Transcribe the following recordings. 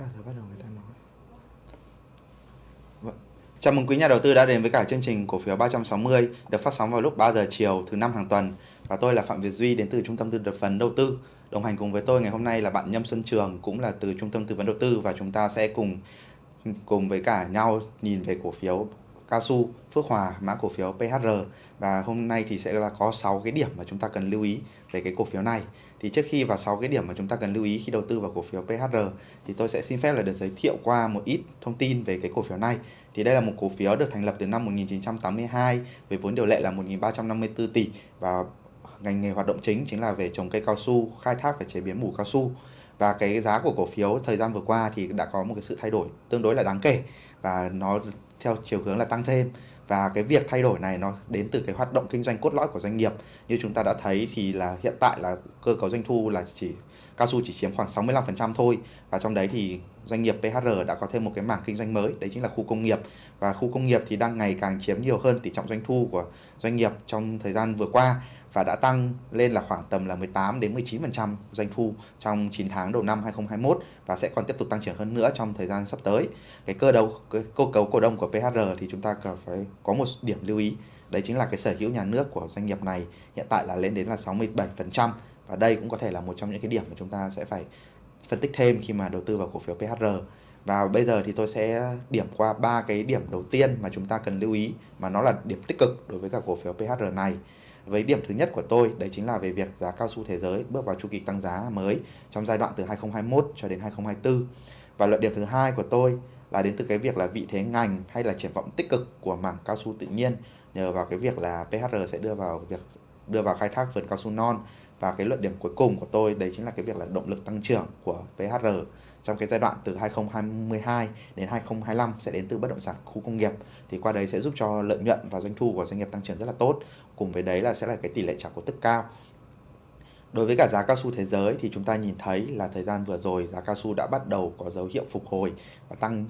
bao giờ bắt đầu người ta nói. Vâng. Chào mừng quý nhà đầu tư đã đến với cả chương trình cổ phiếu 360 được phát sóng vào lúc 3 giờ chiều thứ năm hàng tuần và tôi là Phạm Việt Duy, đến từ Trung tâm tư vấn đầu tư. Đồng hành cùng với tôi ngày hôm nay là bạn Nhâm Xuân Trường, cũng là từ Trung tâm tư vấn đầu tư và chúng ta sẽ cùng cùng với cả nhau nhìn về cổ phiếu cao su, Phước Hòa, mã cổ phiếu PHR và hôm nay thì sẽ là có 6 cái điểm mà chúng ta cần lưu ý về cái cổ phiếu này. Thì trước khi vào 6 cái điểm mà chúng ta cần lưu ý khi đầu tư vào cổ phiếu PHR thì tôi sẽ xin phép là được giới thiệu qua một ít thông tin về cái cổ phiếu này. Thì đây là một cổ phiếu được thành lập từ năm 1982 với vốn điều lệ là 1.354 tỷ và ngành nghề hoạt động chính chính là về trồng cây cao su, khai thác và chế biến mủ cao su. Và cái giá của cổ phiếu thời gian vừa qua thì đã có một cái sự thay đổi tương đối là đáng kể và nó theo chiều hướng là tăng thêm và cái việc thay đổi này nó đến từ cái hoạt động kinh doanh cốt lõi của doanh nghiệp. Như chúng ta đã thấy thì là hiện tại là cơ cấu doanh thu là chỉ, cao su chỉ chiếm khoảng 65% thôi. Và trong đấy thì doanh nghiệp PHR đã có thêm một cái mảng kinh doanh mới, đấy chính là khu công nghiệp. Và khu công nghiệp thì đang ngày càng chiếm nhiều hơn tỷ trọng doanh thu của doanh nghiệp trong thời gian vừa qua và đã tăng lên là khoảng tầm là 18 đến 19% doanh thu trong 9 tháng đầu năm 2021 và sẽ còn tiếp tục tăng trưởng hơn nữa trong thời gian sắp tới. Cái cơ đầu cái cơ cấu cổ đông của PHR thì chúng ta cần phải có một điểm lưu ý, đấy chính là cái sở hữu nhà nước của doanh nghiệp này hiện tại là lên đến là 67% và đây cũng có thể là một trong những cái điểm mà chúng ta sẽ phải phân tích thêm khi mà đầu tư vào cổ phiếu PHR. Và bây giờ thì tôi sẽ điểm qua ba cái điểm đầu tiên mà chúng ta cần lưu ý mà nó là điểm tích cực đối với cả cổ phiếu PHR này với điểm thứ nhất của tôi, đấy chính là về việc giá cao su thế giới bước vào chu kỳ tăng giá mới trong giai đoạn từ 2021 cho đến 2024 và luận điểm thứ hai của tôi là đến từ cái việc là vị thế ngành hay là triển vọng tích cực của mảng cao su tự nhiên, nhờ vào cái việc là PHR sẽ đưa vào việc, đưa vào khai thác vườn cao su non. Và cái luận điểm cuối cùng của tôi, đấy chính là cái việc là động lực tăng trưởng của PHR trong cái giai đoạn từ 2022 đến 2025 sẽ đến từ bất động sản khu công nghiệp. Thì qua đấy sẽ giúp cho lợi nhuận và doanh thu của doanh nghiệp tăng trưởng rất là tốt cùng với đấy là sẽ là cái tỷ lệ trả cổ tức cao Đối với cả giá cao su thế giới thì chúng ta nhìn thấy là thời gian vừa rồi giá cao su đã bắt đầu có dấu hiệu phục hồi và tăng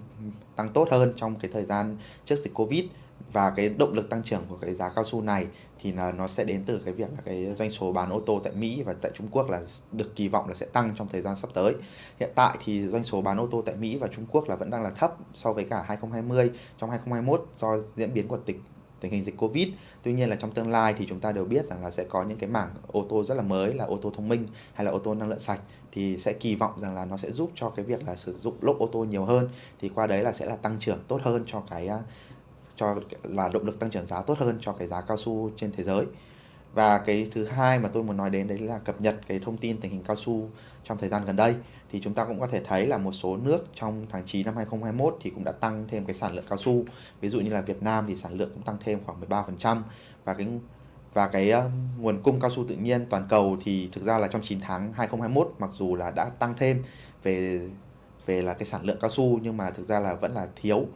tăng tốt hơn trong cái thời gian trước dịch Covid và cái động lực tăng trưởng của cái giá cao su này thì là nó sẽ đến từ cái việc là cái doanh số bán ô tô tại Mỹ và tại Trung Quốc là được kỳ vọng là sẽ tăng trong thời gian sắp tới. Hiện tại thì doanh số bán ô tô tại Mỹ và Trung Quốc là vẫn đang là thấp so với cả 2020 trong 2021 do diễn biến của tịch tình hình dịch Covid. Tuy nhiên là trong tương lai thì chúng ta đều biết rằng là sẽ có những cái mảng ô tô rất là mới, là ô tô thông minh hay là ô tô năng lượng sạch, thì sẽ kỳ vọng rằng là nó sẽ giúp cho cái việc là sử dụng lốp ô tô nhiều hơn thì qua đấy là sẽ là tăng trưởng tốt hơn cho cái à, cho là động lực tăng trưởng giá tốt hơn cho cái giá cao su trên thế giới. Và cái thứ hai mà tôi muốn nói đến đấy là cập nhật cái thông tin tình hình cao su trong thời gian gần đây. Thì chúng ta cũng có thể thấy là một số nước trong tháng 9 năm 2021 thì cũng đã tăng thêm cái sản lượng cao su. Ví dụ như là Việt Nam thì sản lượng cũng tăng thêm khoảng 13% và cái và cái nguồn cung cao su tự nhiên toàn cầu thì thực ra là trong 9 tháng 2021 mặc dù là đã tăng thêm về về là cái sản lượng cao su nhưng mà thực ra là vẫn là thiếu,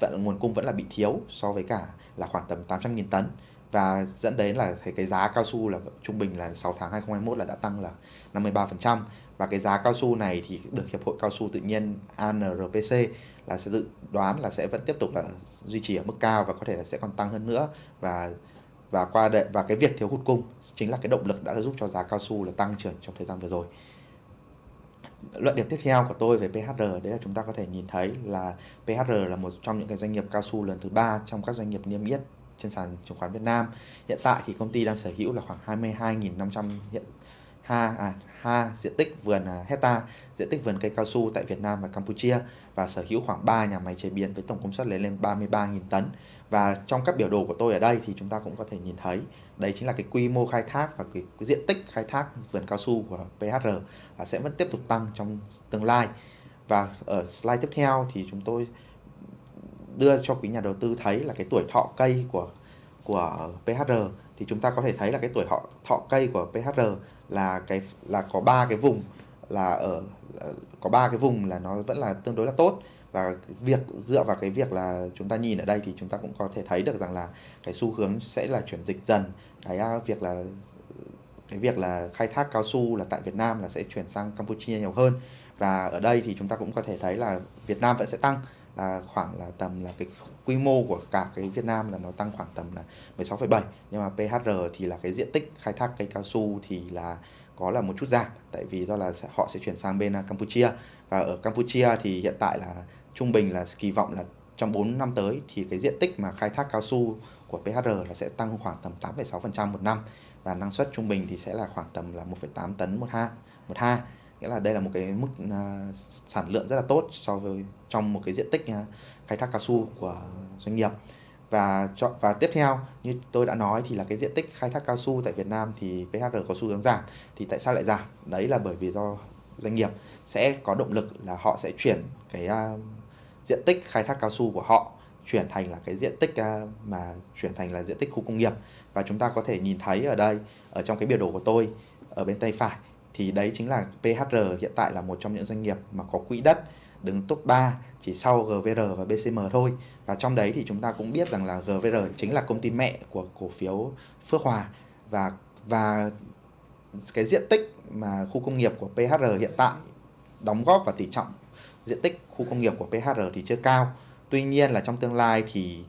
vẫn, nguồn cung vẫn là bị thiếu so với cả là khoảng tầm 800.000 tấn và dẫn đến là thấy cái giá cao su là trung bình là 6 tháng 2021 là đã tăng là 53% và cái giá cao su này thì được hiệp hội cao su tự nhiên ANRPC là sẽ dự đoán là sẽ vẫn tiếp tục là duy trì ở mức cao và có thể là sẽ còn tăng hơn nữa. Và và qua đệ, và cái việc thiếu hụt cung chính là cái động lực đã giúp cho giá cao su là tăng trưởng trong thời gian vừa rồi. Luận điểm tiếp theo của tôi về PHR đấy là chúng ta có thể nhìn thấy là PHR là một trong những cái doanh nghiệp cao su lần thứ ba trong các doanh nghiệp niêm yết trên sàn chứng khoán Việt Nam. Hiện tại thì công ty đang sở hữu là khoảng 22.500 hiện ha à, ha diện tích vườn à, hecta diện tích vườn cây cao su tại Việt Nam và Campuchia và sở hữu khoảng 3 nhà máy chế biến với tổng công suất lên lên 33.000 tấn. Và trong các biểu đồ của tôi ở đây thì chúng ta cũng có thể nhìn thấy đây chính là cái quy mô khai thác và cái, cái diện tích khai thác vườn cao su của PHR là sẽ vẫn tiếp tục tăng trong tương lai. Và ở slide tiếp theo thì chúng tôi đưa cho quý nhà đầu tư thấy là cái tuổi thọ cây của của PHR thì chúng ta có thể thấy là cái tuổi thọ thọ cây của PHR là cái, là có ba cái vùng là ở, có ba cái vùng là nó vẫn là tương đối là tốt. Và việc, dựa vào cái việc là chúng ta nhìn ở đây thì chúng ta cũng có thể thấy được rằng là cái xu hướng sẽ là chuyển dịch dần. Cái à, việc là, cái việc là khai thác cao su là tại Việt Nam là sẽ chuyển sang Campuchia nhiều hơn. Và ở đây thì chúng ta cũng có thể thấy là Việt Nam vẫn sẽ tăng là khoảng là tầm là cái quy mô của cả cái Việt Nam là nó tăng khoảng tầm là 16,7 nhưng mà PHR thì là cái diện tích khai thác cây cao su thì là có là một chút giảm tại vì do là họ sẽ chuyển sang bên à, Campuchia. Và ở Campuchia thì hiện tại là trung bình là kỳ vọng là trong 4 năm tới thì cái diện tích mà khai thác cao su của PHR là sẽ tăng khoảng tầm 8,6% một năm và năng suất trung bình thì sẽ là khoảng tầm là 1,8 tấn một ha một ha nghĩa là đây là một cái mức uh, sản lượng rất là tốt so với trong một cái diện tích uh, khai thác cao su của doanh nghiệp. Và cho và tiếp theo như tôi đã nói thì là cái diện tích khai thác cao su tại Việt Nam thì PHR có xu hướng giảm thì tại sao lại giảm? Đấy là bởi vì do doanh nghiệp sẽ có động lực là họ sẽ chuyển cái uh, diện tích khai thác cao su của họ chuyển thành là cái diện tích uh, mà chuyển thành là diện tích khu công nghiệp. Và chúng ta có thể nhìn thấy ở đây ở trong cái biểu đồ của tôi ở bên tay phải thì đấy chính là PHR hiện tại là một trong những doanh nghiệp mà có quỹ đất đứng top 3 chỉ sau GVR và BCM thôi và trong đấy thì chúng ta cũng biết rằng là GVR chính là công ty mẹ của cổ phiếu Phước Hòa và và cái diện tích mà khu công nghiệp của PHR hiện tại đóng góp và tỷ trọng diện tích khu công nghiệp của PHR thì chưa cao. Tuy nhiên là trong tương lai thì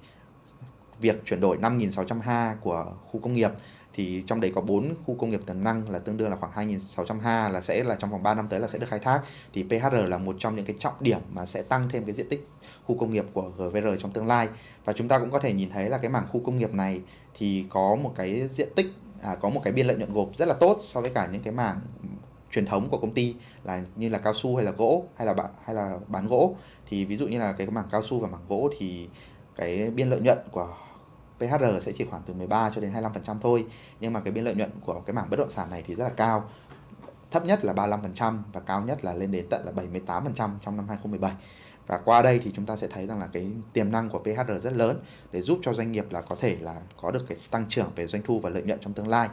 việc chuyển đổi 5.600 ha của khu công nghiệp thì trong đấy có 4 khu công nghiệp tiềm năng là tương đương là khoảng 2.600 ha là sẽ là trong vòng 3 năm tới là sẽ được khai thác. Thì PHR là một trong những cái trọng điểm mà sẽ tăng thêm cái diện tích khu công nghiệp của GVR trong tương lai. Và chúng ta cũng có thể nhìn thấy là cái mảng khu công nghiệp này thì có một cái diện tích à, có một cái biên lợi nhuận gộp rất là tốt so với cả những cái mảng truyền thống của công ty là như là cao su hay là gỗ hay là bạn hay là bán gỗ. Thì ví dụ như là cái mảng cao su và mảng gỗ thì cái biên lợi nhuận của PHR sẽ chỉ khoảng từ 13 cho đến 25% thôi. Nhưng mà cái biên lợi nhuận của cái mảng bất động sản này thì rất là cao. Thấp nhất là 35% và cao nhất là lên đến tận là 78% trong năm 2017 và qua đây thì chúng ta sẽ thấy rằng là cái tiềm năng của PHR rất lớn để giúp cho doanh nghiệp là có thể là có được cái tăng trưởng về doanh thu và lợi nhuận trong tương lai.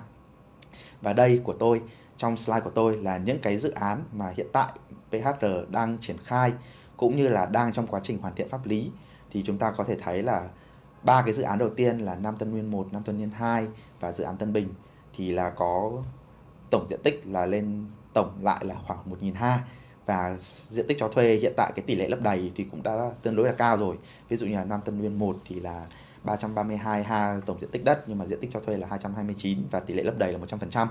Và đây của tôi, trong slide của tôi là những cái dự án mà hiện tại PHR đang triển khai cũng như là đang trong quá trình hoàn thiện pháp lý. Thì chúng ta có thể thấy là ba cái dự án đầu tiên là Nam Tân Nguyên 1, Nam Tân Nguyên 2 và dự án Tân Bình thì là có tổng diện tích là lên tổng lại là khoảng 1.000 ha. Và diện tích cho thuê hiện tại cái tỷ lệ lấp đầy thì cũng đã tương đối là cao rồi. Ví dụ như là Nam Tân Nguyên 1 thì là 332 ha tổng diện tích đất nhưng mà diện tích cho thuê là 229 và tỷ lệ lấp đầy là 100%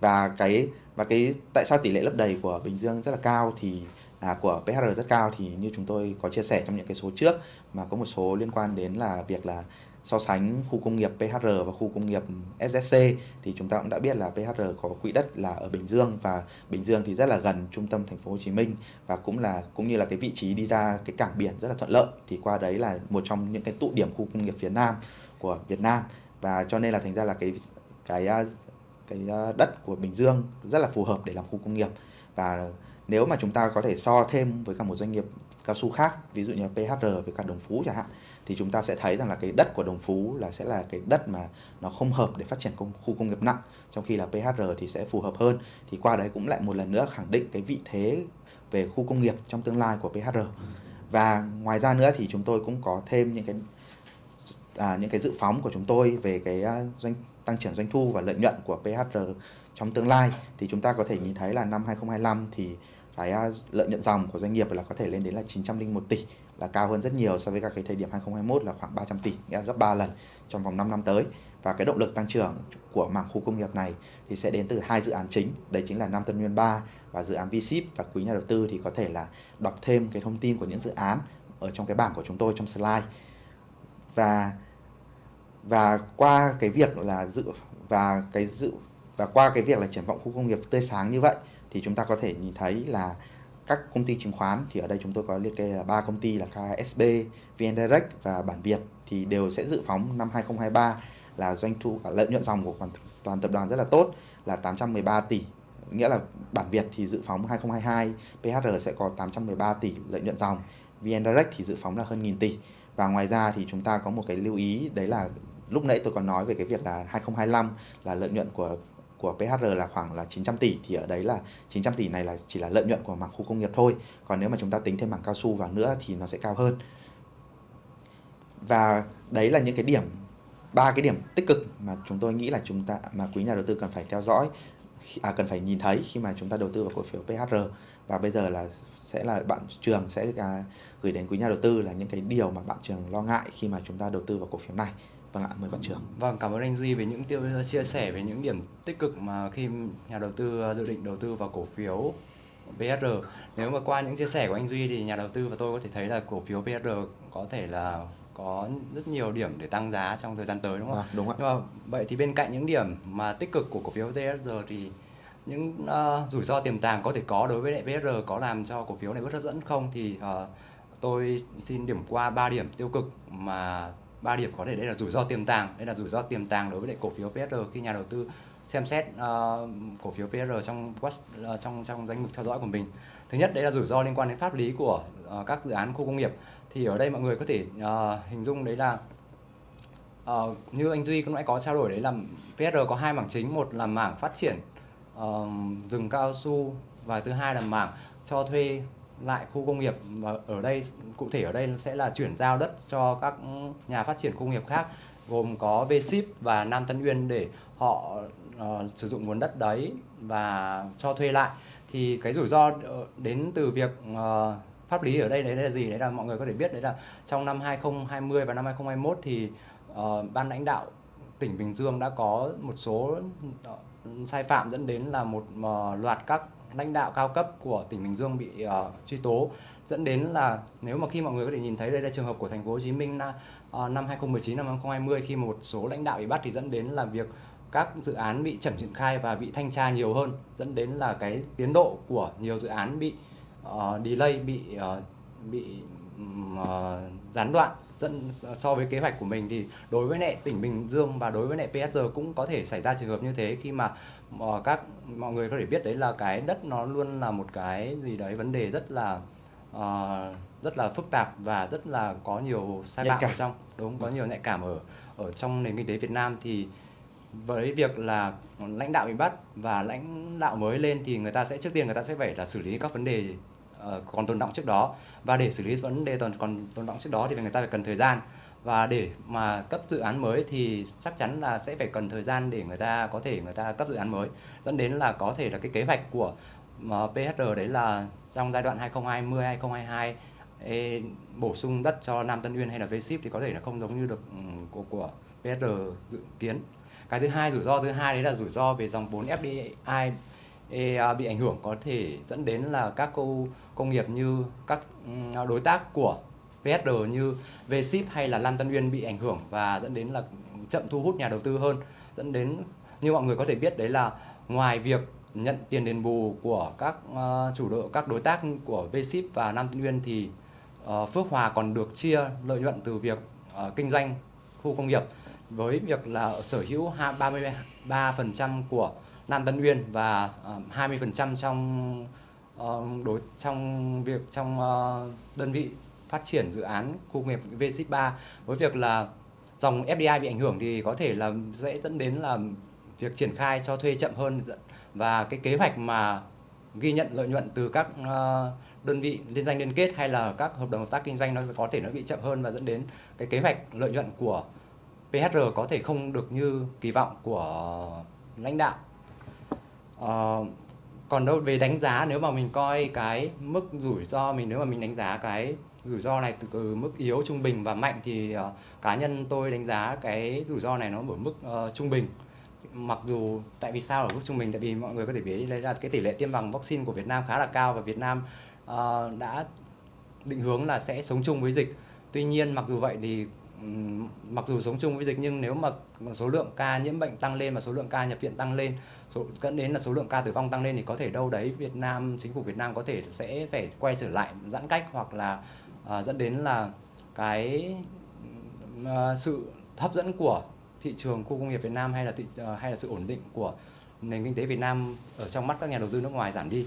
và cái và cái tại sao tỷ lệ lấp đầy của Bình Dương rất là cao thì à, của PHR rất cao thì như chúng tôi có chia sẻ trong những cái số trước mà có một số liên quan đến là việc là so sánh khu công nghiệp PHR và khu công nghiệp SSC thì chúng ta cũng đã biết là PHR có quỹ đất là ở Bình Dương và Bình Dương thì rất là gần trung tâm thành phố Hồ Chí Minh và cũng là cũng như là cái vị trí đi ra cái cảng biển rất là thuận lợi. Thì qua đấy là một trong những cái tụ điểm khu công nghiệp phía Nam của Việt Nam. Và cho nên là thành ra là cái cái à, cái à, đất của Bình Dương rất là phù hợp để làm khu công nghiệp. Và nếu mà chúng ta có thể so thêm với cả một doanh nghiệp cao su khác ví dụ như PHR với cả Đồng Phú chẳng hạn thì chúng ta sẽ thấy rằng là cái đất của Đồng Phú là sẽ là cái đất mà nó không hợp để phát triển công, khu công nghiệp nặng. Trong khi là PHR thì sẽ phù hợp hơn. Thì qua đấy cũng lại một lần nữa khẳng định cái vị thế về khu công nghiệp trong tương lai của PHR và ngoài ra nữa thì chúng tôi cũng có thêm những cái à, những cái dự phóng của chúng tôi về cái à, doanh tăng trưởng doanh thu và lợi nhuận của PHR trong tương lai. Thì chúng ta có thể nhìn thấy là năm 2025 thì cái à, lợi nhuận dòng của doanh nghiệp là có thể lên đến là 901 tỷ, là cao hơn rất nhiều so với các cái thời điểm 2021 là khoảng 300 tỷ, nghĩa là gấp 3 lần trong vòng 5 năm tới. Và cái động lực tăng trưởng của mảng khu công nghiệp này thì sẽ đến từ hai dự án chính, đấy chính là Nam Tân Nguyên 3 và dự án VSIP và quý nhà đầu tư thì có thể là đọc thêm cái thông tin của những dự án ở trong cái bảng của chúng tôi trong slide. Và và qua cái việc là dự, và cái dự, và qua cái việc là triển vọng khu công nghiệp tươi sáng như vậy thì chúng ta có thể nhìn thấy là các công ty chứng khoán thì ở đây chúng tôi có liệt kê là ba công ty là KSB, VN Direct và Bản Việt thì đều sẽ dự phóng năm 2023 là doanh thu lợi nhuận dòng của toàn, toàn tập đoàn rất là tốt là 813 tỷ. Nghĩa là Bản Việt thì dự phóng 2022 PHR sẽ có 813 tỷ lợi nhuận dòng VN Direct thì dự phóng là hơn nghìn tỷ. Và ngoài ra thì chúng ta có một cái lưu ý đấy là lúc nãy tôi còn nói về cái việc là 2025 là lợi nhuận của của PHR là khoảng là 900 tỷ thì ở đấy là 900 tỷ này là chỉ là lợi nhuận của mảng khu công nghiệp thôi. Còn nếu mà chúng ta tính thêm mảng cao su vào nữa thì nó sẽ cao hơn. Và đấy là những cái điểm ba cái điểm tích cực mà chúng tôi nghĩ là chúng ta mà quý nhà đầu tư cần phải theo dõi à, cần phải nhìn thấy khi mà chúng ta đầu tư vào cổ phiếu PHR và bây giờ là sẽ là bạn trường sẽ à, gửi đến quý nhà đầu tư là những cái điều mà bạn trường lo ngại khi mà chúng ta đầu tư vào cổ phiếu này. Vâng ạ, mời bạn trưởng. Vâng, cảm ơn anh Duy về những tiêu chia sẻ về những điểm tích cực mà khi nhà đầu tư dự định đầu tư vào cổ phiếu PSR nếu mà qua những chia sẻ của anh Duy thì nhà đầu tư và tôi có thể thấy là cổ phiếu PSR có thể là có rất nhiều điểm để tăng giá trong thời gian tới đúng không? À, đúng ạ. Nhưng mà vậy thì bên cạnh những điểm mà tích cực của cổ phiếu PSR thì những uh, rủi ro tiềm tàng có thể có đối với lại PSR có làm cho cổ phiếu này bất hấp dẫn không thì uh, tôi xin điểm qua 3 điểm tiêu cực mà ba điểm có thể đây là rủi ro tiềm tàng đây là rủi ro tiềm tàng đối với lại cổ phiếu PSR khi nhà đầu tư xem xét uh, cổ phiếu PR trong uh, trong trong danh mục theo dõi của mình. Thứ nhất đấy là rủi ro liên quan đến pháp lý của uh, các dự án khu công nghiệp. Thì ở đây mọi người có thể uh, hình dung đấy là uh, như anh Duy cũng đã có trao đổi đấy là PR có hai mảng chính một là mảng phát triển uh, rừng cao su và thứ hai là mảng cho thuê lại khu công nghiệp và ở đây cụ thể ở đây sẽ là chuyển giao đất cho các nhà phát triển công nghiệp khác gồm có V-Ship và Nam Tân Uyên để họ uh, sử dụng nguồn đất đấy và cho thuê lại. Thì cái rủi ro ờ, đến từ việc uh, pháp lý ở đây đấy là gì? Đấy là mọi người có thể biết đấy là trong năm 2020 và năm 2021 thì uh, ban lãnh đạo tỉnh Bình Dương đã có một số uh, sai phạm dẫn đến là một uh, loạt các lãnh đạo cao cấp của tỉnh Bình Dương bị uh, truy tố dẫn đến là nếu mà khi mọi người có thể nhìn thấy đây là trường hợp của thành phố Hồ Chí Minh là, uh, ờ, năm 2019 năm 2020 khi một số lãnh đạo bị bắt thì dẫn đến là việc các dự án bị chậm triển khai và bị thanh tra nhiều hơn dẫn đến là cái tiến độ của nhiều dự án bị uh, delay bị uh, bị uh, gián đoạn dẫn so với kế hoạch của mình thì đối với lại tỉnh Bình Dương và đối với lại PSR cũng có thể xảy ra trường hợp như thế khi mà uh, các mọi người có thể biết đấy là cái đất nó luôn là một cái gì đấy vấn đề rất là uh, rất là phức tạp và rất là có nhiều sai phạm ở trong. Đúng có nhiều nhạy cảm ở ở trong nền kinh tế Việt Nam thì với việc là lãnh đạo bị bắt và lãnh đạo mới lên thì người ta sẽ trước tiên người ta sẽ phải là xử lý các vấn đề Ờ, còn tồn động trước đó. Và để xử lý vấn đề còn còn tồn động trước đó thì người ta phải cần thời gian. Và để mà cấp dự án mới thì chắc chắn là sẽ phải cần thời gian để người ta có thể người ta cấp dự án mới. Dẫn đến là có thể là cái kế hoạch của PHR đấy là trong giai đoạn 2020 2022 e, bổ sung đất cho Nam Tân Uyên hay là V-Ship thì có thể là không giống như được ừ, của của PHR dự kiến. Cái thứ hai rủi ro thứ hai đấy là rủi ro về dòng vốn FDI EA bị ảnh hưởng có thể dẫn đến là các cô công nghiệp như các ừ, đối tác của VSD như Vship hay là Lan Tân Uyên bị ảnh hưởng và dẫn đến là chậm thu hút nhà đầu tư hơn. Dẫn đến, như mọi người có thể biết, đấy là ngoài việc nhận tiền đền bù của các ờ, chủ đội, các đối tác của Vship và Nam Tân Uyên thì ờ, Phước Hòa còn được chia lợi nhuận từ việc ờ, kinh doanh khu công nghiệp với việc là sở hữu 33% của Nam Tân Uyên và ờ, uh, 20% trong uh, đối trong việc trong uh, đơn vị phát triển dự án khu công nghiệp V-Ship 3 với việc là dòng FDI bị ảnh hưởng thì có thể là sẽ dẫn đến là việc triển khai cho thuê chậm hơn và cái kế hoạch mà ghi nhận lợi nhuận từ các uh, đơn vị liên danh liên kết hay là các hợp đồng hợp tác kinh doanh nó có thể nó bị chậm hơn và dẫn đến cái kế hoạch lợi nhuận của PHR có thể không được như kỳ vọng của lãnh đạo. Uh, còn đâu về đánh giá nếu mà mình coi cái mức rủi ro mình nếu mà mình đánh giá cái rủi ro này từ mức yếu trung bình và mạnh thì uh, cá nhân tôi đánh giá cái rủi ro này nó ở mức uh, trung bình. Mặc dù tại vì sao ở mức trung bình? Tại vì mọi người có thể biết đây là cái tỷ lệ tiêm bằng vaccine của Việt Nam khá là cao và Việt Nam uh, đã định hướng là sẽ sống chung với dịch. Tuy nhiên mặc dù vậy thì mặc dù sống chung với dịch nhưng nếu mà số lượng ca nhiễm bệnh tăng lên và số lượng ca nhập viện tăng lên số dẫn đến là số lượng ca tử vong tăng lên thì có thể đâu đấy Việt Nam chính phủ Việt Nam có thể sẽ phải quay trở lại giãn cách hoặc là uh, dẫn đến là cái uh, sự hấp dẫn của thị trường khu công nghiệp Việt Nam hay là thị, uh, hay là sự ổn định của nền kinh tế Việt Nam ở trong mắt các nhà đầu tư nước ngoài giảm đi.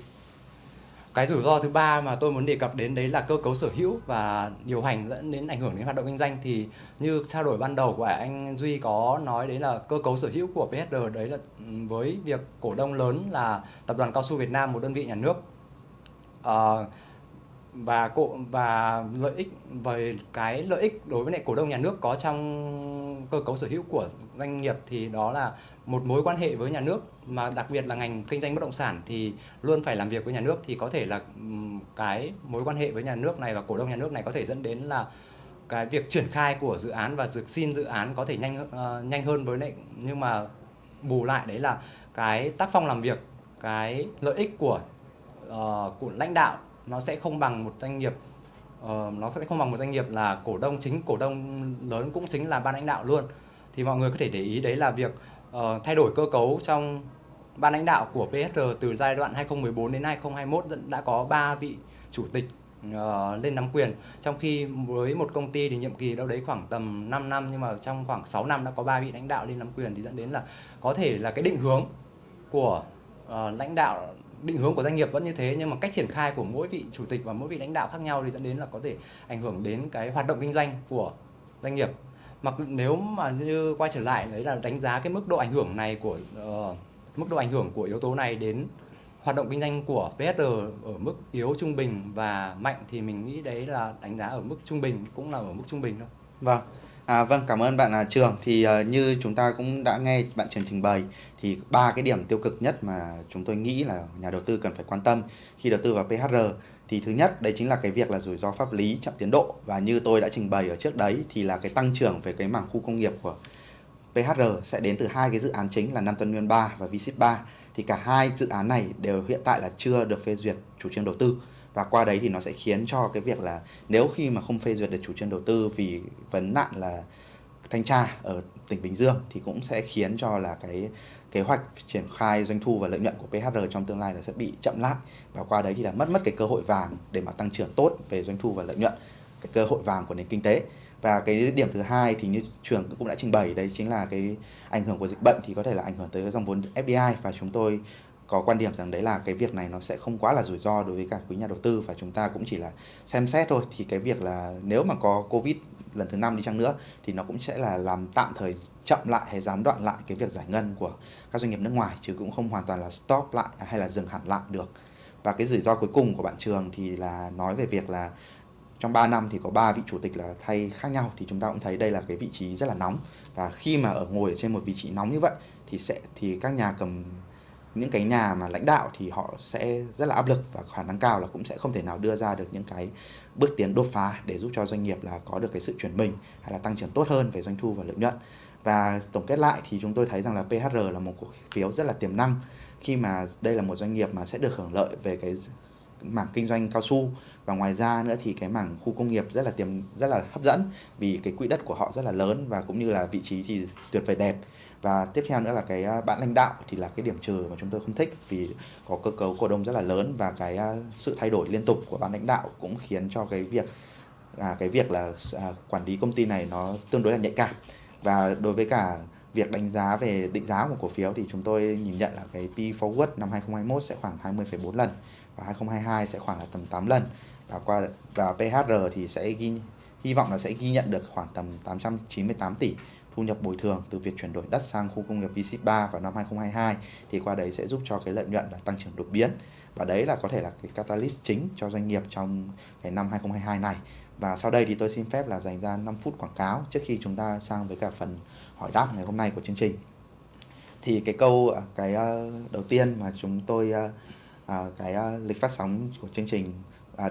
Cái rủi ro thứ ba mà tôi muốn đề cập đến đấy là cơ cấu sở hữu và điều hành dẫn đến ảnh hưởng đến hoạt động kinh doanh. Thì như trao đổi ban đầu của anh Duy có nói đấy là cơ cấu sở hữu của PSR đấy là ừ, với việc cổ đông lớn là tập đoàn cao su Việt Nam một đơn vị nhà nước. À, và cổ và lợi ích về cái lợi ích đối với lại cổ đông nhà nước có trong cơ cấu sở hữu của doanh nghiệp thì đó là một mối quan hệ với nhà nước mà đặc biệt là ngành kinh doanh bất động sản thì luôn phải làm việc với nhà nước thì có thể là cái mối quan hệ với nhà nước này và cổ đông nhà nước này có thể dẫn đến là cái việc triển khai của dự án và dược xin dự án có thể nhanh uh, nhanh hơn với lại nhưng mà bù lại đấy là cái tác phong làm việc cái lợi ích của uh, của lãnh đạo nó sẽ không bằng một doanh nghiệp uh, nó sẽ không bằng một doanh nghiệp là cổ đông chính cổ đông lớn cũng chính là ban lãnh đạo luôn. Thì mọi người có thể để ý đấy là việc uh, thay đổi cơ cấu trong ban lãnh đạo của PSR từ giai đoạn 2014 đến 2021 đã có 3 vị chủ tịch uh, lên nắm quyền. Trong khi với một công ty thì nhiệm kỳ đâu đấy khoảng tầm 5 năm nhưng mà trong khoảng 6 năm đã có 3 vị lãnh đạo lên nắm quyền thì dẫn đến là có thể là cái định hướng của uh, lãnh đạo định hướng của doanh nghiệp vẫn như thế nhưng mà cách triển khai của mỗi vị chủ tịch và mỗi vị lãnh đạo khác nhau thì dẫn đến là có thể ảnh hưởng đến cái hoạt động kinh doanh của doanh nghiệp mặc nếu mà như quay trở lại đấy là đánh giá cái mức độ ảnh hưởng này của uh, mức độ ảnh hưởng của yếu tố này đến hoạt động kinh doanh của PSR ở mức yếu trung bình và mạnh thì mình nghĩ đấy là đánh giá ở mức trung bình cũng là ở mức trung bình thôi. Vâng. À, vâng cảm ơn bạn là Trường thì uh, như chúng ta cũng đã nghe bạn Trường trình bày thì ba cái điểm tiêu cực nhất mà chúng tôi nghĩ là nhà đầu tư cần phải quan tâm khi đầu tư vào PHR thì thứ nhất, đấy chính là cái việc là rủi ro pháp lý chậm tiến độ. Và như tôi đã trình bày ở trước đấy, thì là cái tăng trưởng về cái mảng khu công nghiệp của PHR sẽ đến từ hai cái dự án chính là Nam Tân Nguyên 3 và Vship 3 thì cả hai dự án này đều hiện tại là chưa được phê duyệt chủ trương đầu tư. Và qua đấy thì nó sẽ khiến cho cái việc là nếu khi mà không phê duyệt được chủ trương đầu tư vì vấn nạn là thanh tra ở tỉnh Bình Dương thì cũng sẽ khiến cho là cái kế hoạch triển khai doanh thu và lợi nhuận của PHR trong tương lai là sẽ bị chậm lại. Và qua đấy thì là mất mất cái cơ hội vàng để mà tăng trưởng tốt về doanh thu và lợi nhuận, cái cơ hội vàng của nền kinh tế. Và cái điểm thứ hai thì như trường cũng đã trình bày, đấy chính là cái ảnh hưởng của dịch bệnh thì có thể là ảnh hưởng tới dòng vốn FDI và chúng tôi có quan điểm rằng đấy là cái việc này nó sẽ không quá là rủi ro đối với cả quý nhà đầu tư. Và chúng ta cũng chỉ là xem xét thôi. Thì cái việc là nếu mà có covid lần thứ năm đi chăng nữa, thì nó cũng sẽ là làm tạm thời chậm lại hay gián đoạn lại cái việc giải ngân của các doanh nghiệp nước ngoài, chứ cũng không hoàn toàn là stop lại hay là dừng hẳn lại được. Và cái rủi ro cuối cùng của bạn trường thì là nói về việc là trong 3 năm thì có 3 vị chủ tịch là thay khác nhau, thì chúng ta cũng thấy đây là cái vị trí rất là nóng. Và khi mà ở ngồi ở trên một vị trí nóng như vậy thì sẽ, thì các nhà cầm những cái nhà mà lãnh đạo thì họ sẽ rất là áp lực và khả năng cao là cũng sẽ không thể nào đưa ra được những cái bước tiến đột phá để giúp cho doanh nghiệp là có được cái sự chuyển mình hay là tăng trưởng tốt hơn về doanh thu và lợi nhuận. Và tổng kết lại thì chúng tôi thấy rằng là PHR là một cổ phiếu rất là tiềm năng. Khi mà đây là một doanh nghiệp mà sẽ được hưởng lợi về cái mảng kinh doanh cao su và ngoài ra nữa thì cái mảng khu công nghiệp rất là tiềm, rất là hấp dẫn vì cái quỹ đất của họ rất là lớn và cũng như là vị trí thì tuyệt vời đẹp và tiếp theo nữa là cái à, bạn lãnh đạo thì là cái điểm trừ mà chúng tôi không thích vì có cơ cấu cổ đông rất là lớn và cái à, sự thay đổi liên tục của ban lãnh đạo cũng khiến cho cái việc à, cái việc là à, quản lý công ty này nó tương đối là nhạy cảm. Và đối với cả việc đánh giá về định giá của cổ phiếu thì chúng tôi nhìn nhận là cái P forward năm 2021 sẽ khoảng 20,4 lần và 2022 sẽ khoảng là tầm 8 lần. Và qua và PHR thì sẽ ghi hy vọng là sẽ ghi nhận được khoảng tầm 898 tỷ thu nhập bồi thường từ việc chuyển đổi đất sang khu công nghiệp V3 vào năm 2022 thì qua đấy sẽ giúp cho cái lợi nhuận là tăng trưởng đột biến. Và đấy là có thể là cái catalyst chính cho doanh nghiệp trong cái năm 2022 này. Và sau đây thì tôi xin phép là dành ra 5 phút quảng cáo trước khi chúng ta sang với cả phần hỏi đáp ngày hôm nay của chương trình. Thì cái câu à, cái à, đầu tiên mà chúng tôi à, cái lịch phát sóng của chương trình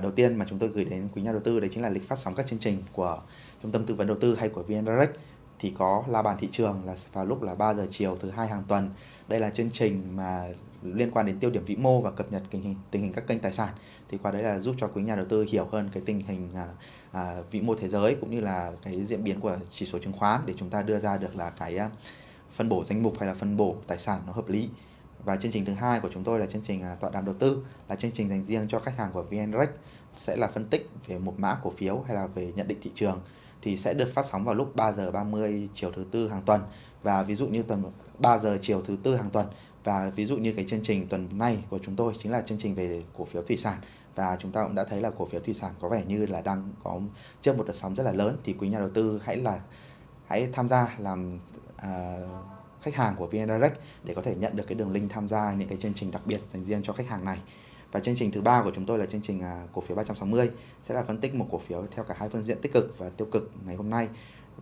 đầu tiên mà chúng tôi gửi đến quý nhà đầu tư, đấy chính là lịch phát sóng các chương trình của trung tâm tư vấn đầu tư hay của VN Direct thì có la bàn thị trường là vào lúc là 3 giờ chiều thứ hai hàng tuần. Đây là chương trình mà liên quan đến tiêu điểm vĩ mô và cập nhật tình hình tình hình các kênh tài sản. Thì qua đấy là giúp cho quý nhà đầu tư hiểu hơn cái tình hình à, à, vĩ mô thế giới cũng như là cái diễn biến của chỉ số chứng khoán để chúng ta đưa ra được là cái à, phân bổ danh mục hay là phân bổ tài sản nó hợp lý. Và chương trình thứ hai của chúng tôi là chương trình à, tọa đàm đầu tư là chương trình dành riêng cho khách hàng của VNREX sẽ là phân tích về một mã cổ phiếu hay là về nhận định thị trường thì sẽ được phát sóng vào lúc 3 giờ 30 chiều thứ tư hàng tuần. Và ví dụ như tầm 3 giờ chiều thứ tư hàng tuần. Và ví dụ như cái chương trình tuần này của chúng tôi chính là chương trình về cổ phiếu thủy sản. Và chúng ta cũng đã thấy là cổ phiếu thủy sản có vẻ như là đang có trước một đợt sóng rất là lớn. Thì quý nhà đầu tư hãy là hãy tham gia làm à, khách hàng của VN Direct để có thể nhận được cái đường link tham gia những cái chương trình đặc biệt dành riêng cho khách hàng này và chương trình thứ ba của chúng tôi là chương trình à, cổ phiếu 360 sẽ là phân tích một cổ phiếu theo cả hai phương diện tích cực và tiêu cực ngày hôm nay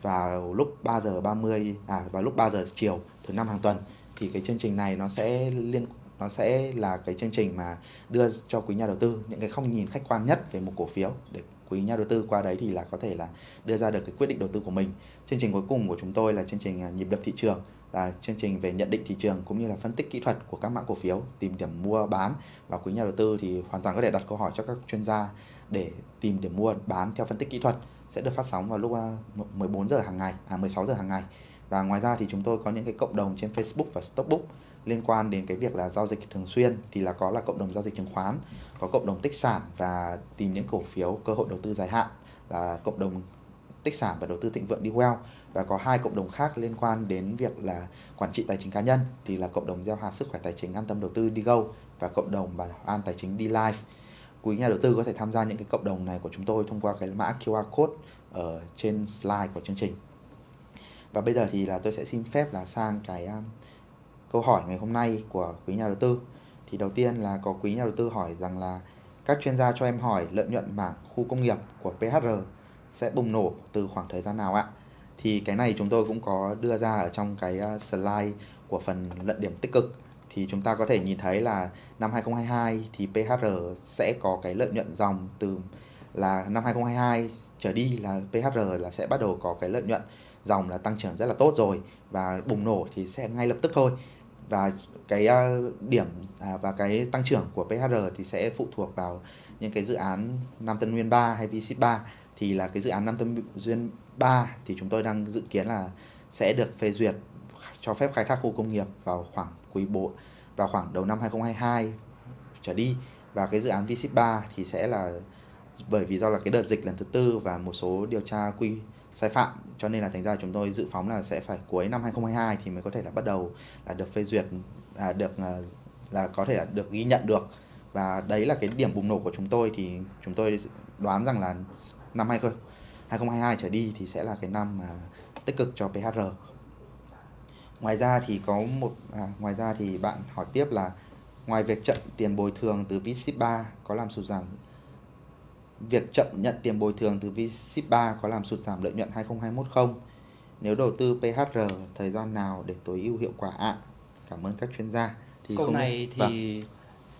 vào lúc 3 giờ 30 à vào lúc 3 giờ chiều thứ năm hàng tuần, thì cái chương trình này nó sẽ liên, nó sẽ là cái chương trình mà đưa cho quý nhà đầu tư những cái không nhìn khách quan nhất về một cổ phiếu để quý nhà đầu tư qua đấy thì là có thể là đưa ra được cái quyết định đầu tư của mình. Chương trình cuối cùng của chúng tôi là chương trình à, nhịp đập thị trường là chương trình về nhận định thị trường cũng như là phân tích kỹ thuật của các mã cổ phiếu, tìm điểm mua bán và quý nhà đầu tư thì hoàn toàn có thể đặt câu hỏi cho các chuyên gia để tìm điểm mua bán theo phân tích kỹ thuật sẽ được phát sóng vào lúc à, 14 giờ hàng ngày, à 16 giờ hàng ngày. Và ngoài ra thì chúng tôi có những cái cộng đồng trên Facebook và Stockbook liên quan đến cái việc là giao dịch thường xuyên thì là có là cộng đồng giao dịch chứng khoán, có cộng đồng tích sản và tìm những cổ phiếu cơ hội đầu tư dài hạn là cộng đồng tích sản và đầu tư thịnh vượng đi well và có hai cộng đồng khác liên quan đến việc là quản trị tài chính cá nhân thì là cộng đồng gieo hạt sức khỏe tài chính an tâm đầu tư đi gâu và cộng đồng bảo an tài chính đi live. Quý nhà đầu tư có thể tham gia những cái cộng đồng này của chúng tôi thông qua cái mã QR code ở trên slide của chương trình. Và bây giờ thì là tôi sẽ xin phép là sang cái um, câu hỏi ngày hôm nay của quý nhà đầu tư. Thì đầu tiên là có quý nhà đầu tư hỏi rằng là các chuyên gia cho em hỏi lợi nhuận mảng khu công nghiệp của PHR sẽ bùng nổ từ khoảng thời gian nào ạ? Thì cái này chúng tôi cũng có đưa ra ở trong cái à, slide của phần luận điểm tích cực. Thì chúng ta có thể nhìn thấy là năm 2022 thì PHR sẽ có cái lợi nhuận dòng từ là năm 2022 trở đi là PHR là sẽ bắt đầu có cái lợi nhuận dòng là tăng trưởng rất là tốt rồi và bùng nổ thì sẽ ngay lập tức thôi. Và cái à, điểm à, và cái tăng trưởng của PHR thì sẽ phụ thuộc vào những cái dự án Nam Tân Nguyên 3 hay VC 3 thì là cái dự án Nam Tân Duyên 3 thì chúng tôi đang dự kiến là sẽ được phê duyệt cho phép khai thác khu công nghiệp vào khoảng quý bộ vào khoảng đầu năm 2022 trở đi. Và cái dự án VSIP 3 thì sẽ là bởi vì do là cái đợt dịch lần thứ tư và một số điều tra quy sai phạm cho nên là thành ra chúng tôi dự phóng là sẽ phải cuối năm 2022 thì mới có thể là bắt đầu là được phê duyệt à, được à, là có thể là được ghi nhận được. Và đấy là cái điểm bùng nổ của chúng tôi thì chúng tôi đoán rằng là năm 2022 trở đi thì sẽ là cái năm mà tích cực cho PHR ngoài ra thì có một à, ngoài ra thì bạn hỏi tiếp là ngoài việc chậm tiền bồi thường từ VSIP 3 có làm sụt giảm việc chậm nhận tiền bồi thường từ VSIP 3 có làm sụt giảm lợi nhuận 2021 không? Nếu đầu tư PHR thời gian nào để tối ưu hiệu quả ạ? À? Cảm ơn các chuyên gia. Thì Câu này thì vâng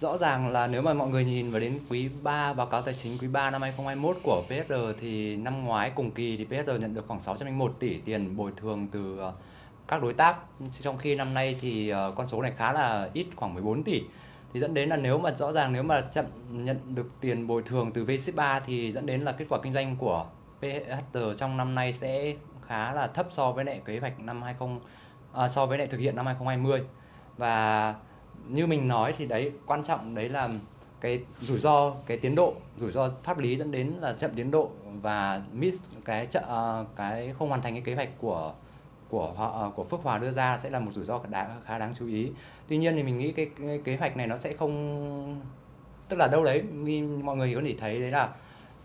rõ ràng là nếu mà mọi người nhìn vào đến quý 3 báo cáo tài chính quý 3 năm 2021 của PSR thì năm ngoái cùng kỳ thì PSR nhận được khoảng 601 tỷ tiền bồi thường từ ờ, các đối tác. Trong khi năm nay thì ờ, con số này khá là ít khoảng 14 tỷ. Thì dẫn đến là nếu mà rõ ràng nếu mà chậm nhận được tiền bồi thường từ VC3 thì dẫn đến là kết quả kinh doanh của PHR trong năm nay sẽ khá là thấp so với lại kế hoạch năm 20 à, so với lại thực hiện năm 2020 và như mình nói thì đấy quan trọng đấy là cái rủi ro cái tiến độ rủi ro pháp lý dẫn đến là chậm tiến độ và miss cái chợ à, cái không hoàn thành cái kế hoạch của của họ à, của Phước Hòa đưa ra sẽ là một rủi ro khá, khá đáng chú ý. Tuy nhiên thì mình nghĩ cái, cái kế hoạch này nó sẽ không tức là đâu đấy mọi người có thể thấy đấy là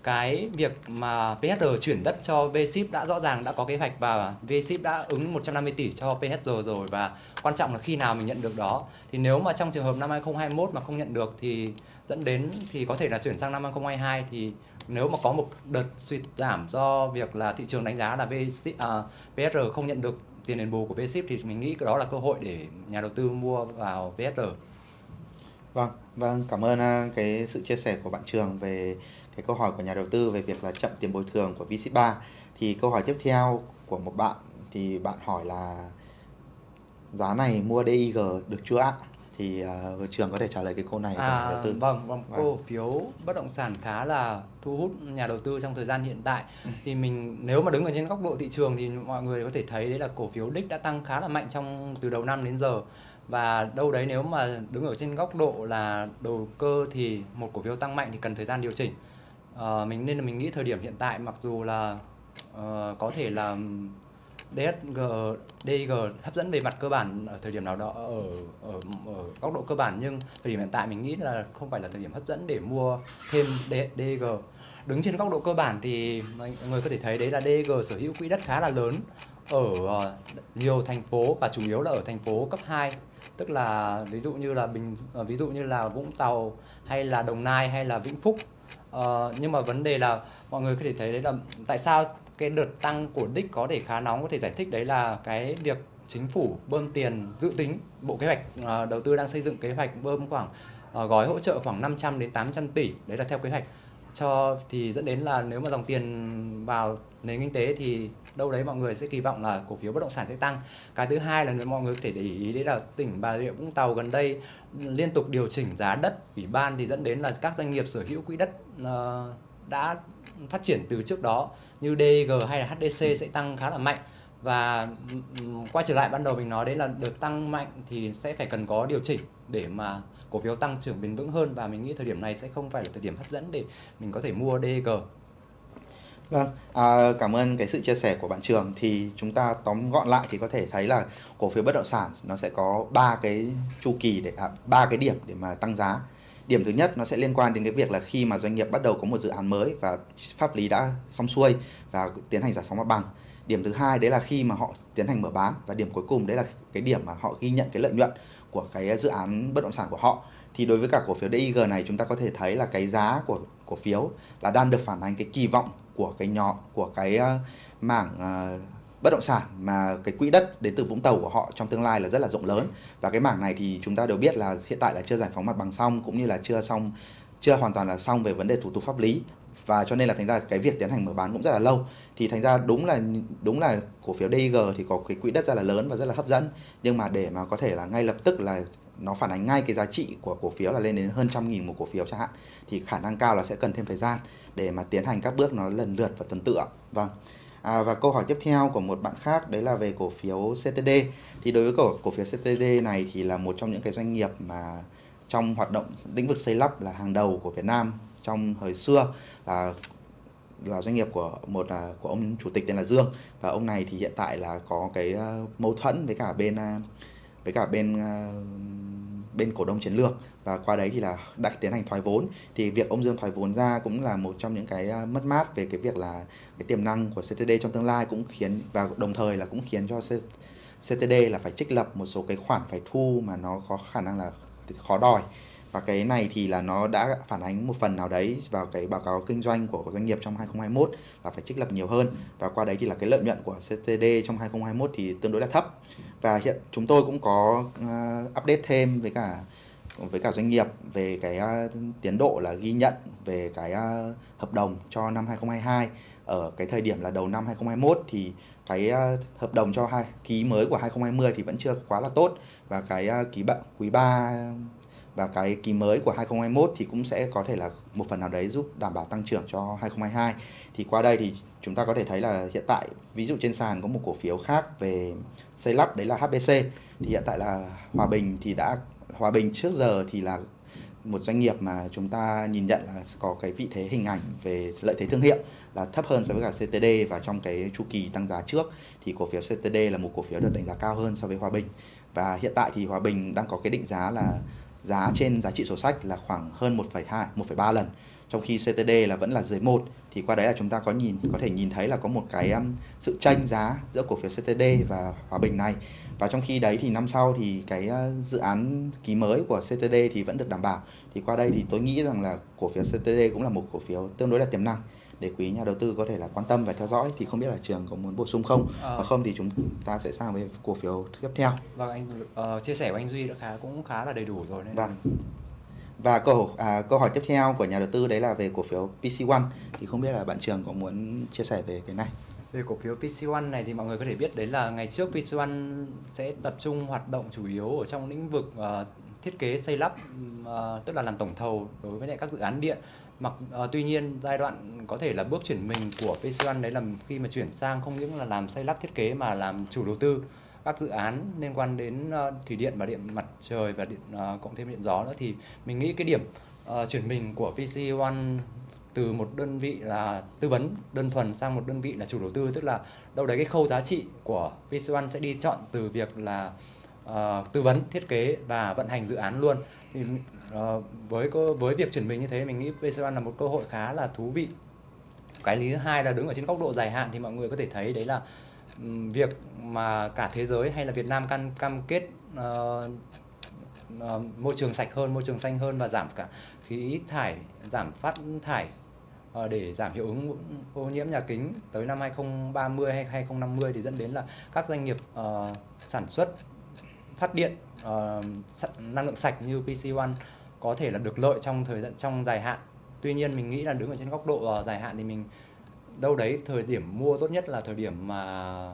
cái việc mà PHR chuyển đất cho VSIP đã rõ ràng đã có kế hoạch và VSIP đã ứng 150 tỷ cho PHR rồi và quan trọng là khi nào mình nhận được đó thì nếu mà trong trường hợp năm 2021 mà không nhận được thì dẫn đến thì có thể là chuyển sang năm 2022 thì nếu mà có một đợt suy giảm do việc là thị trường đánh giá là VSIP, à, PHR không nhận được tiền đền bù của VSIP thì mình nghĩ đó là cơ hội để nhà đầu tư mua vào VSR. Vâng, vâng cảm ơn à, cái sự chia sẻ của bạn Trường về cái câu hỏi của nhà đầu tư về việc là chậm tiền bồi thường của VSIP 3. Thì câu hỏi tiếp theo của một bạn thì bạn hỏi là giá này mua DIG được chưa ạ? thì uh, trường có thể trả lời cái câu này à, đầu tư vâng vâng cổ vâng. phiếu bất động sản khá là thu hút nhà đầu tư trong thời gian hiện tại ừ. thì mình nếu mà đứng ở trên góc độ thị trường thì mọi người có thể thấy đấy là cổ phiếu đích đã tăng khá là mạnh trong từ đầu năm đến giờ và đâu đấy nếu mà đứng ở trên góc độ là đầu cơ thì một cổ phiếu tăng mạnh thì cần thời gian điều chỉnh Ờ, mình nên là mình nghĩ thời điểm hiện tại mặc dù là uh, có thể là DSG, DG hấp dẫn về mặt cơ bản ở thời điểm nào đó ở, ở ở góc độ cơ bản nhưng thời điểm hiện tại mình nghĩ là không phải là thời điểm hấp dẫn để mua thêm DG. Đứng trên góc độ cơ bản thì mọi người có thể thấy đấy là DG sở hữu quỹ đất khá là lớn ở ờ, nhiều thành phố và chủ yếu là ở thành phố cấp 2 tức là ví dụ như là bình ví dụ như là Vũng Tàu hay là Đồng Nai hay là Vĩnh Phúc uh, nhưng mà vấn đề là mọi người có thể thấy đấy là tại sao cái đợt tăng của đích có thể khá nóng có thể giải thích đấy là cái việc chính phủ bơm tiền dự tính bộ kế hoạch uh, đầu tư đang xây dựng kế hoạch bơm khoảng uh, gói hỗ trợ khoảng 500 đến 800 tỷ đấy là theo kế hoạch. Cho thì dẫn đến là nếu mà dòng tiền vào nền kinh tế thì đâu đấy mọi người sẽ kỳ vọng là cổ phiếu bất động sản sẽ tăng. Cái thứ hai là mọi người có thể để ý đấy là tỉnh bà rịa vũng tàu gần đây liên tục điều chỉnh giá đất. Ủy ban thì dẫn đến là các doanh nghiệp sở hữu quỹ đất uh, đã phát triển từ trước đó như DG hay là HDC sẽ tăng khá là mạnh. Và quay trở lại ban đầu mình nói đấy là đợt tăng mạnh thì sẽ phải cần có điều chỉnh để mà cổ phiếu tăng trưởng bền vững hơn. Và mình nghĩ thời điểm này sẽ không phải là thời điểm hấp dẫn để mình có thể mua DG. Vâng, à, cảm ơn cái sự chia sẻ của bạn Trường thì chúng ta tóm gọn lại thì có thể thấy là cổ phiếu bất động sản nó sẽ có ba cái chu kỳ để à, ba à, cái điểm để mà tăng giá. Điểm thứ nhất nó sẽ liên quan đến cái việc là khi mà doanh nghiệp bắt đầu có một dự án mới và pháp lý đã xong xuôi và tiến hành giải phóng mặt bằng. Điểm thứ hai đấy là khi mà họ tiến hành mở bán và điểm cuối cùng đấy là cái điểm mà họ ghi nhận cái lợi nhuận của cái dự án bất động sản của họ thì đối với cả cổ phiếu DIG này chúng ta có thể thấy là cái giá của cổ phiếu là đang được phản ánh cái kỳ vọng của cái nhỏ của cái uh, mảng uh, bất động sản mà cái quỹ đất đến từ Vũng Tàu của họ trong tương lai là rất là rộng lớn. Và cái mảng này thì chúng ta đều biết là hiện tại là chưa giải phóng mặt bằng xong cũng như là chưa xong chưa hoàn toàn là xong về vấn đề thủ tục pháp lý. Và cho nên là thành ra cái việc tiến hành mở bán cũng rất là lâu. Thì thành ra đúng là đúng là cổ phiếu DIG thì có cái quỹ đất rất là lớn và rất là hấp dẫn. Nhưng mà để mà có thể là ngay lập tức là nó phản ánh ngay cái giá trị của cổ phiếu là lên đến hơn trăm nghìn một cổ phiếu chẳng hạn thì khả năng cao là sẽ cần thêm thời gian để mà tiến hành các bước nó lần lượt và tuần tự vâng. À, và câu hỏi tiếp theo của một bạn khác đấy là về cổ phiếu CTD thì đối với cổ cổ phiếu CTD này thì là một trong những cái doanh nghiệp mà trong hoạt động lĩnh vực xây lắp là hàng đầu của Việt Nam trong thời xưa là là doanh nghiệp của một là của ông chủ tịch tên là Dương. Và ông này thì hiện tại là có cái uh, mâu thuẫn với cả bên uh, với cả bên uh, bên cổ đông chiến lược. Và qua đấy thì là đã tiến hành thoái vốn. Thì việc ông Dương thoái vốn ra cũng là một trong những cái à, mất mát về cái việc là cái tiềm năng của CTD trong tương lai cũng khiến, và đồng thời là cũng khiến cho CTD là phải trích lập một số cái khoản phải thu mà nó có khả năng là khó đòi và cái này thì là nó đã phản ánh một phần nào đấy vào cái báo cáo kinh doanh của doanh nghiệp trong 2021 là phải trích lập nhiều hơn. Và qua đấy thì là cái lợi nhuận của CTD trong 2021 thì tương đối là thấp. Và hiện chúng tôi cũng có uh, update thêm với cả với cả doanh nghiệp về cái uh, tiến độ là ghi nhận về cái uh, hợp đồng cho năm 2022 ở cái thời điểm là đầu năm 2021 thì cái uh, hợp đồng cho hai ký mới của 2020 thì vẫn chưa quá là tốt. Và cái uh, ký quý 3 và cái kỳ mới của 2021 thì cũng sẽ có thể là một phần nào đấy giúp đảm bảo tăng trưởng cho 2022 thì qua đây thì chúng ta có thể thấy là hiện tại, ví dụ trên sàn có một cổ phiếu khác về xây lắp đấy là HBC thì hiện tại là Hòa Bình thì đã, Hòa Bình trước giờ thì là một doanh nghiệp mà chúng ta nhìn nhận là có cái vị thế hình ảnh về lợi thế thương hiệu là thấp hơn so với cả CTD và trong cái chu kỳ tăng giá trước thì cổ phiếu CTD là một cổ phiếu được đánh giá cao hơn so với Hòa Bình. Và hiện tại thì Hòa Bình đang có cái định giá là giá trên giá trị sổ sách là khoảng hơn 1,2 1,3 lần trong khi CTD là vẫn là dưới 1 thì qua đấy là chúng ta có nhìn có thể nhìn thấy là có một cái um, sự tranh giá giữa cổ phiếu CTD và Hòa Bình này. Và trong khi đấy thì năm sau thì cái uh, dự án ký mới của CTD thì vẫn được đảm bảo. Thì qua đây thì tôi nghĩ rằng là cổ phiếu CTD cũng là một cổ phiếu tương đối là tiềm năng để quý nhà đầu tư có thể là quan tâm và theo dõi thì không biết là trường có muốn bổ sung không? À. và không thì chúng ta sẽ sang với cổ phiếu tiếp theo. Vâng anh uh, chia sẻ của anh duy đã khá cũng khá là đầy đủ rồi nên vâng. Và câu à, câu hỏi tiếp theo của nhà đầu tư đấy là về cổ phiếu PC One. Thì không biết là bạn trường có muốn chia sẻ về cái này? Về cổ phiếu PC One này thì mọi người có thể biết đấy là ngày trước PC One sẽ tập trung hoạt động chủ yếu ở trong lĩnh vực uh, thiết kế xây lắp uh, tức là làm tổng thầu đối với lại các dự án điện mặc uh, tuy nhiên giai đoạn có thể là bước chuyển mình của PC One đấy là khi mà chuyển sang không những là làm xây lắp thiết kế mà làm chủ đầu tư các dự án liên quan đến uh, thủy điện và điện mặt trời và điện uh, cộng thêm điện gió nữa thì mình nghĩ cái điểm uh, chuyển mình của PC One từ một đơn vị là tư vấn đơn thuần sang một đơn vị là chủ đầu tư tức là đâu đấy cái khâu giá trị của PC One sẽ đi chọn từ việc là uh, tư vấn thiết kế và vận hành dự án luôn. Thì uh, với với việc chuyển mình như thế mình nghĩ PC One là một cơ hội khá là thú vị. Cái lý thứ hai là đứng ở trên góc độ dài hạn thì mọi người có thể thấy đấy là um, việc mà cả thế giới hay là Việt Nam cam cam kết uh, uh, môi trường sạch hơn môi trường xanh hơn và giảm cả khí thải giảm phát thải uh, để giảm hiệu ứng ô nhiễm nhà kính tới năm 2030 hay 2050 thì dẫn đến là các doanh nghiệp uh, sản xuất phát điện uh, năng lượng sạch như PC One có thể là được lợi trong thời gian trong dài hạn. Tuy nhiên mình nghĩ là đứng ở trên góc độ ờ, dài hạn thì mình đâu đấy thời điểm mua tốt nhất là thời điểm mà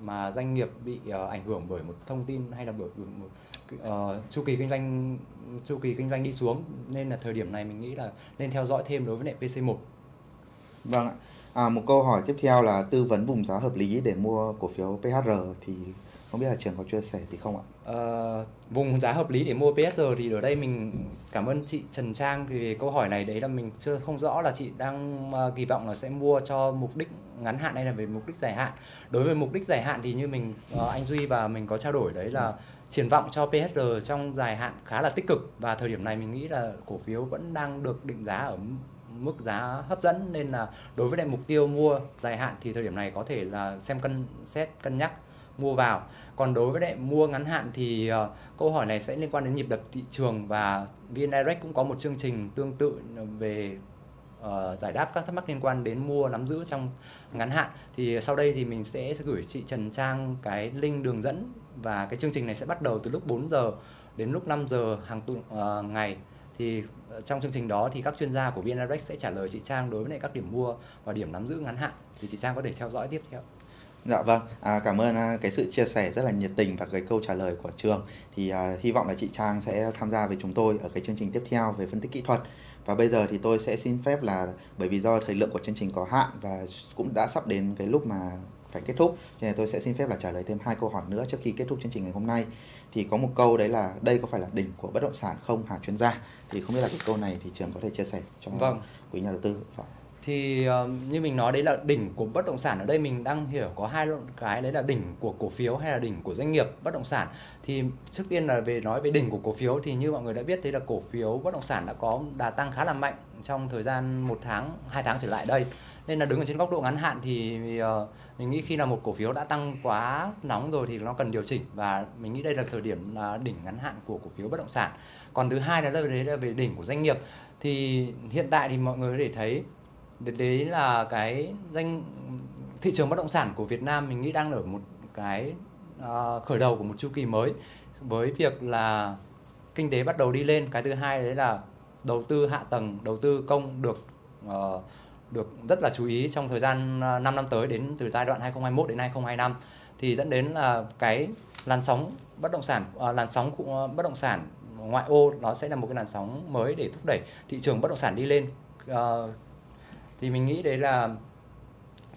mà doanh nghiệp bị uh, ảnh hưởng bởi một thông tin hay là bởi một uh, chu kỳ kinh doanh chu kỳ kinh doanh đi xuống. Nên là thời điểm này mình nghĩ là nên theo dõi thêm đối với lại PC1 Vâng ạ. À, một câu hỏi tiếp theo là tư vấn vùng giá hợp lý để mua cổ phiếu PHR thì không biết là trường có chia sẻ gì không ạ? À, vùng giá hợp lý để mua PSR thì ở đây mình cảm ơn chị Trần Trang vì câu hỏi này đấy là mình chưa không rõ là chị đang uh, kỳ vọng là sẽ mua cho mục đích ngắn hạn hay là về mục đích dài hạn. Đối với mục đích dài hạn thì như mình uh, anh Duy và mình có trao đổi đấy là triển vọng cho PSR trong dài hạn khá là tích cực và thời điểm này mình nghĩ là cổ phiếu vẫn đang được định giá ở mức giá hấp dẫn nên là đối với lại mục tiêu mua dài hạn thì thời điểm này có thể là xem cân xét cân nhắc mua vào. Còn đối với lại mua ngắn hạn thì uh, câu hỏi này sẽ liên quan đến nhịp đập thị trường và VN Direct cũng có một chương trình tương tự về uh, giải đáp các thắc mắc liên quan đến mua nắm giữ trong ngắn hạn. Thì sau đây thì mình sẽ gửi chị Trần Trang cái link đường dẫn và cái chương trình này sẽ bắt đầu từ lúc 4 giờ đến lúc 5 giờ hàng tuần uh, ngày. Thì trong chương trình đó thì các chuyên gia của VN Direct sẽ trả lời chị Trang đối với lại các điểm mua và điểm nắm giữ ngắn hạn. Thì chị Trang có thể theo dõi tiếp theo. Dạ vâng, à, cảm ơn à, cái sự chia sẻ rất là nhiệt tình và cái câu trả lời của trường. Thì à, hy vọng là chị Trang sẽ tham gia với chúng tôi ở cái chương trình tiếp theo về phân tích kỹ thuật. Và bây giờ thì tôi sẽ xin phép là bởi vì do thời lượng của chương trình có hạn và cũng đã sắp đến cái lúc mà phải kết thúc, nên tôi sẽ xin phép là trả lời thêm hai câu hỏi nữa trước khi kết thúc chương trình ngày hôm nay. Thì có một câu đấy là đây có phải là đỉnh của bất động sản không hả chuyên gia? Thì không biết là cái câu này thì trường có thể chia sẻ cho vâng. quý nhà đầu tư. Vâng thì uh, như mình nói đấy là đỉnh của bất động sản ở đây mình đang hiểu có hai cái đấy là đỉnh của cổ phiếu hay là đỉnh của doanh nghiệp bất động sản. Thì trước tiên là về nói về đỉnh của cổ phiếu thì như mọi người đã biết đấy là cổ phiếu bất động sản đã có đà tăng khá là mạnh trong thời gian một tháng hai tháng trở lại đây. Nên là đứng ở trên góc độ ngắn hạn thì uh, mình nghĩ khi là một cổ phiếu đã tăng quá nóng rồi thì nó cần điều chỉnh. Và mình nghĩ đây là thời điểm là đỉnh ngắn hạn của cổ phiếu bất động sản. Còn thứ hai là đấy là về đỉnh của doanh nghiệp. Thì hiện tại thì mọi người có thể thấy đấy là cái danh thị trường bất động sản của Việt Nam mình nghĩ đang ở một cái uh, khởi đầu của một chu kỳ mới. Với việc là kinh tế bắt đầu đi lên cái thứ hai đấy là đầu tư hạ tầng đầu tư công được uh, được rất là chú ý trong thời gian ờ, 5 năm tới đến từ giai đoạn 2021 đến 2025 thì dẫn đến là cái làn sóng bất động sản uh, làn sóng uh, bất động sản ngoại ô nó sẽ là một cái làn sóng mới để thúc đẩy thị trường bất động sản đi lên. Uh, thì mình nghĩ đấy là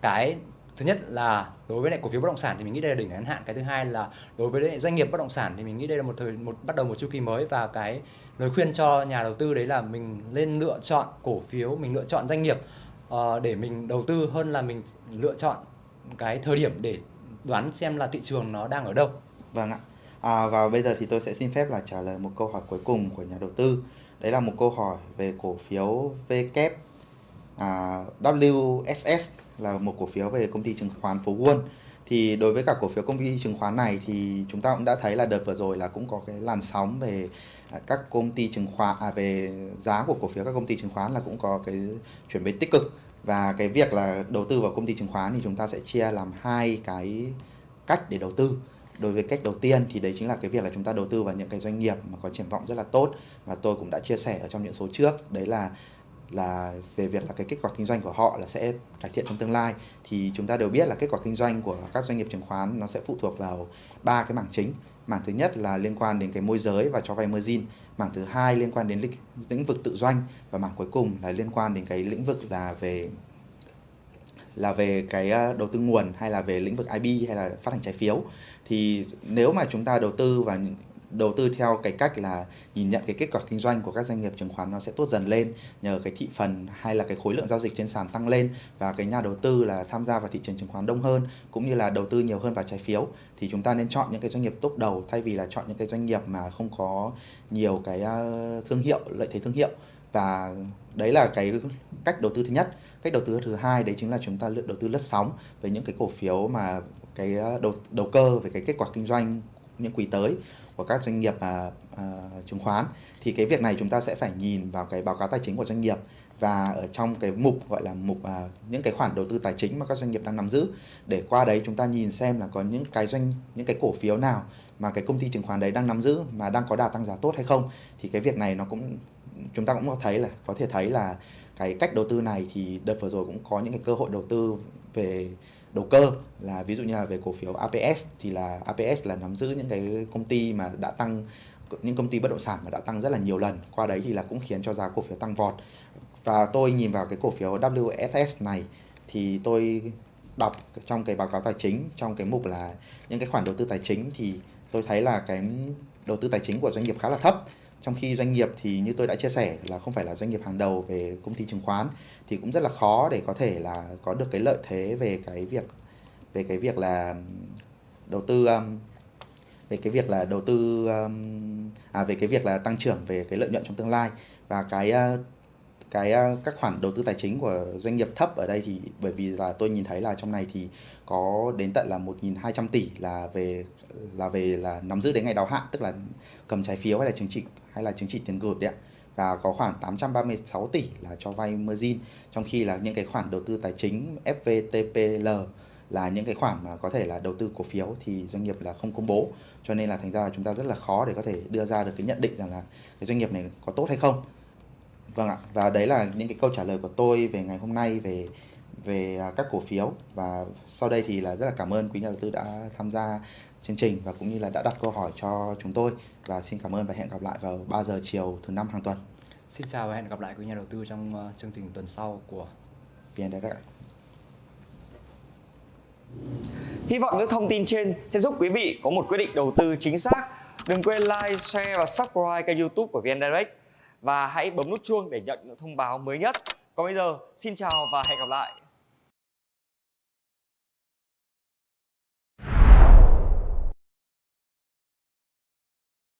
cái thứ nhất là đối với lại cổ phiếu bất động sản thì mình nghĩ đây là đỉnh ngắn hạn. Cái thứ hai là đối với lại doanh nghiệp bất động sản thì mình nghĩ đây là một thời một bắt đầu một chu kỳ mới và cái lời khuyên cho nhà đầu tư đấy là mình nên lựa chọn cổ phiếu mình lựa chọn doanh nghiệp uh, để mình đầu tư hơn là mình lựa chọn cái thời điểm để đoán xem là thị trường nó đang ở đâu. Vâng ạ. À, và bây giờ thì tôi sẽ xin phép là trả lời một câu hỏi cuối cùng của nhà đầu tư. Đấy là một câu hỏi về cổ phiếu VK à, WSS là một cổ phiếu về công ty chứng khoán phố Quân. Thì đối với cả cổ phiếu công ty chứng khoán này thì chúng ta cũng đã thấy là đợt vừa rồi là cũng có cái làn sóng về à, các công ty chứng khoán à, về giá của cổ phiếu các công ty chứng khoán là cũng có cái chuyển biến tích cực. Và cái việc là đầu tư vào công ty chứng khoán thì chúng ta sẽ chia làm hai cái cách để đầu tư. Đối với cách đầu tiên thì đấy chính là cái việc là chúng ta đầu tư vào những cái doanh nghiệp mà có triển vọng rất là tốt. Và tôi cũng đã chia sẻ ở trong những số trước. Đấy là là về việc là cái kết quả kinh doanh của họ là sẽ cải thiện trong tương lai thì chúng ta đều biết là kết quả kinh doanh của các doanh nghiệp chứng khoán nó sẽ phụ thuộc vào ba cái mảng chính. Mảng thứ nhất là liên quan đến cái môi giới và cho vay margin. Mảng thứ hai liên quan đến lĩnh, lĩnh vực tự doanh. Và mảng cuối cùng là liên quan đến cái lĩnh vực là về là về cái ờ, đầu tư nguồn hay là về lĩnh vực IB hay là phát hành trái phiếu. Thì nếu mà chúng ta đầu tư vào đầu tư theo cái cách là nhìn nhận cái kết quả kinh doanh của các doanh nghiệp chứng khoán nó sẽ tốt dần lên, nhờ cái thị phần hay là cái khối lượng giao dịch trên sàn tăng lên và cái nhà đầu tư là tham gia vào thị trường chứng khoán đông hơn cũng như là đầu tư nhiều hơn vào trái phiếu, thì chúng ta nên chọn những cái doanh nghiệp tốt đầu thay vì là chọn những cái doanh nghiệp mà không có nhiều cái thương hiệu, lợi thế thương hiệu. Và đấy là cái cách đầu tư thứ nhất. Cách đầu tư thứ hai đấy chính là chúng ta lựa đầu tư lướt sóng với những cái cổ phiếu mà cái đầu đầu cơ về cái kết quả kinh doanh những quý tới của các doanh nghiệp à, à, chứng khoán thì cái việc này chúng ta sẽ phải nhìn vào cái báo cáo tài chính của doanh nghiệp và ở trong cái mục gọi là mục à, những cái khoản đầu tư tài chính mà các doanh nghiệp đang nắm giữ. Để qua đấy chúng ta nhìn xem là có những cái doanh những cái cổ phiếu nào mà cái công ty chứng khoán đấy đang nắm giữ mà đang có đà tăng giá tốt hay không. Thì cái việc này nó cũng chúng ta cũng có thấy là có thể thấy là cái cách đầu tư này thì đợt vừa rồi cũng có những cái cơ hội đầu tư về đầu cơ là ví dụ như là về cổ phiếu APS thì là APS là nắm giữ những cái công ty mà đã tăng, những công ty bất động sản mà đã tăng rất là nhiều lần. Qua đấy thì là cũng khiến cho giá cổ phiếu tăng vọt. Và tôi nhìn vào cái cổ phiếu WSS này thì tôi đọc trong cái báo cáo tài chính, trong cái mục là những cái khoản đầu tư tài chính thì tôi thấy là cái đầu tư tài chính của doanh nghiệp khá là thấp trong khi doanh nghiệp thì như tôi đã chia sẻ là không phải là doanh nghiệp hàng đầu về công ty chứng khoán, thì cũng rất là khó để có thể là có được cái lợi thế về cái việc, về cái việc là đầu tư về cái việc là đầu tư à về cái việc là tăng trưởng về cái lợi nhuận trong tương lai. Và cái cái các khoản đầu tư tài chính của doanh nghiệp thấp ở đây thì bởi vì là tôi nhìn thấy là trong này thì có đến tận là 1.200 tỷ là về là về là nắm giữ đến ngày đáo hạn, tức là cầm trái phiếu hay là chứng chỉ hay là chứng chỉ tiền gửi đấy ạ và có khoảng 836 tỷ là cho vay margin, trong khi là những cái khoản đầu tư tài chính FVTPL là những cái khoản mà có thể là đầu tư cổ phiếu thì doanh nghiệp là không công bố. Cho nên là thành ra là chúng ta rất là khó để có thể đưa ra được cái nhận định rằng là cái doanh nghiệp này có tốt hay không. Vâng ạ, và đấy là những cái câu trả lời của tôi về ngày hôm nay về về à, các cổ phiếu. Và sau đây thì là rất là cảm ơn quý nhà đầu tư đã tham gia chương trình và cũng như là đã đặt câu hỏi cho chúng tôi và xin cảm ơn và hẹn gặp lại vào 3 giờ chiều thứ năm hàng tuần. Xin chào và hẹn gặp lại quý nhà đầu tư trong uh, chương trình tuần sau của VN Direct. Hy vọng những thông tin trên sẽ giúp quý vị có một quyết định đầu tư chính xác. Đừng quên like, share và subscribe kênh youtube của VN Direct và hãy bấm nút chuông để nhận những thông báo mới nhất. Còn bây giờ, xin chào và hẹn gặp lại.